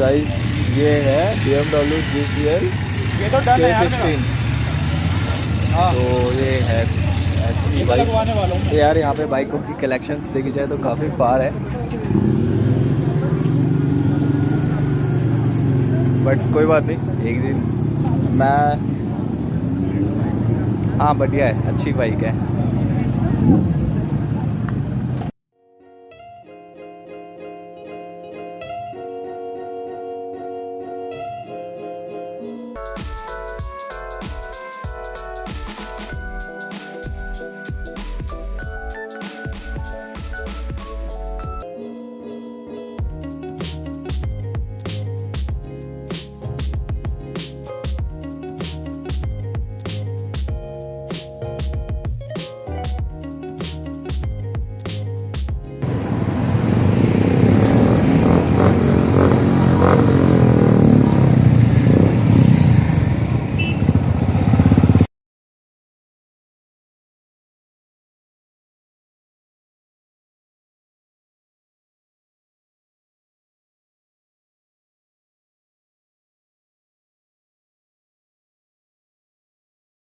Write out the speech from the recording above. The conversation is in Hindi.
गाइस ये है B M W G T L ये सिक्सटीन तो ये है ऐसी ये बाइक तो यार यहाँ पे बाइकों की कलेक्शंस देखी जाए तो काफ़ी पार है। बट कोई बात नहीं एक दिन मैं हाँ बढ़िया है अच्छी बाइक है।